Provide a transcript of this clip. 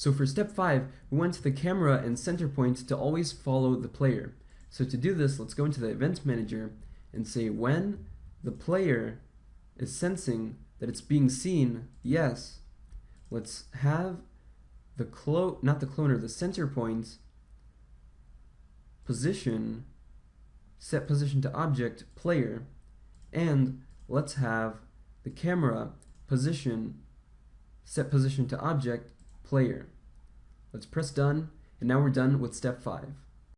So for step 5, we want the camera and center point to always follow the player. So to do this, let's go into the event manager and say when the player is sensing that it's being seen, yes, let's have the clo not the cloner, the center point position set position to object player and let's have the camera position set position to object player. Let's press done and now we're done with step 5.